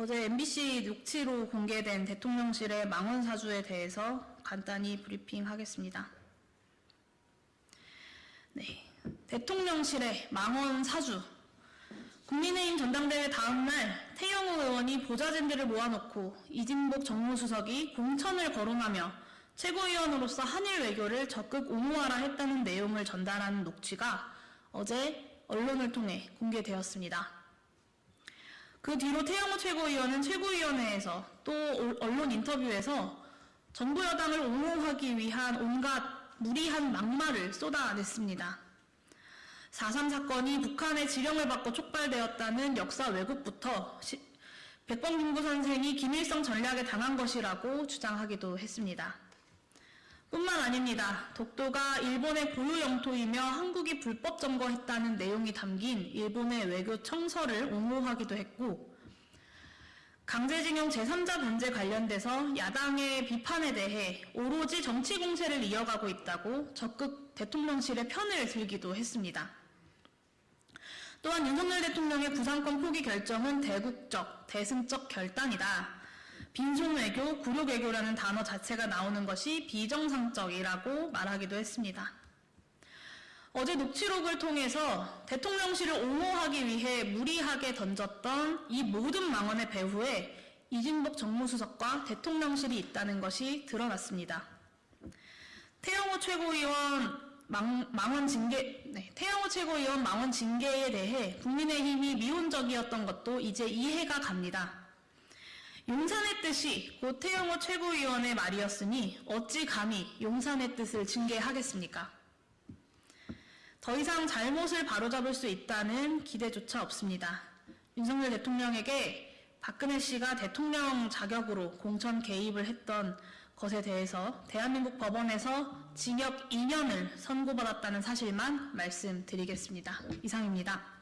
어제 MBC 녹취로 공개된 대통령실의 망원 사주에 대해서 간단히 브리핑하겠습니다. 네, 대통령실의 망원 사주. 국민의힘 전당대회 다음날 태영호 의원이 보좌진들을 모아놓고 이진복 정무수석이 공천을 거론하며 최고위원으로서 한일 외교를 적극 옹호하라 했다는 내용을 전달하는 녹취가 어제 언론을 통해 공개되었습니다. 그 뒤로 태영호 최고위원은 최고위원회에서 또 언론 인터뷰에서 정부 여당을 옹호하기 위한 온갖 무리한 막말을 쏟아냈습니다. 4.3 사건이 북한의 지령을 받고 촉발되었다는 역사 왜곡부터 시- 백범 김구 선생이 김일성 전략에 당한 것이라고 주장하기도 했습니다. 뿐만 아닙니다. 독도가 일본의 고유 영토이며 한국이 불법 점거했다는 내용이 담긴 일본의 외교 청서를 옹호하기도 했고 강제징용 제3자 변제 관련돼서 야당의 비판에 대해 오로지 정치 공세를 이어가고 있다고 적극 대통령실의 편을 들기도 했습니다. 또한 윤석열 대통령의 구상권 포기 결정은 대국적, 대승적 결단이다. 빈손 외교, 굴욕 외교라는 단어 자체가 나오는 것이 비정상적이라고 말하기도 했습니다. 어제 녹취록을 통해서 대통령실을 옹호하기 위해 무리하게 던졌던 이 모든 망언의 배후에 이진복 정무수석과 대통령실이 있다는 것이 드러났습니다. 태영호 최고위원 망, 망원 징계, 네, 태영호 최고위원 망원 징계에 대해 국민의힘이 미온적이었던 것도 이제 이해가 갑니다. 용산의 뜻이 곧 태영호 최고위원의 말이었으니 어찌 감히 용산의 뜻을 징계하겠습니까? 더 이상 잘못을 바로잡을 수 있다는 기대조차 없습니다. 윤석열 대통령에게 박근혜 씨가 대통령 자격으로 공천 개입을 했던 것에 대해서 대한민국 법원에서 징역 2년을 선고받았다는 사실만 말씀드리겠습니다. 이상입니다.